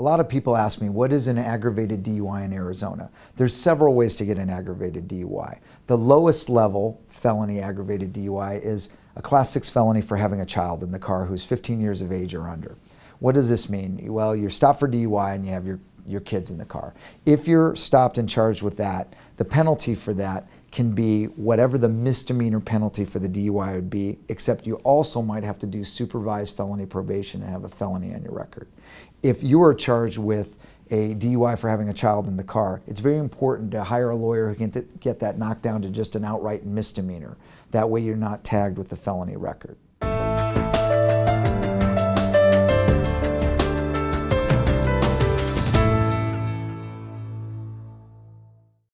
lot of people ask me, what is an aggravated DUI in Arizona? There's several ways to get an aggravated DUI. The lowest level felony aggravated DUI is a class six felony for having a child in the car who's 15 years of age or under. What does this mean? Well, you're stopped for DUI and you have your, your kids in the car. If you're stopped and charged with that, the penalty for that can be whatever the misdemeanor penalty for the DUI would be, except you also might have to do supervised felony probation and have a felony on your record. If you are charged with a DUI for having a child in the car, it's very important to hire a lawyer who can get that knocked down to just an outright misdemeanor. That way you're not tagged with the felony record.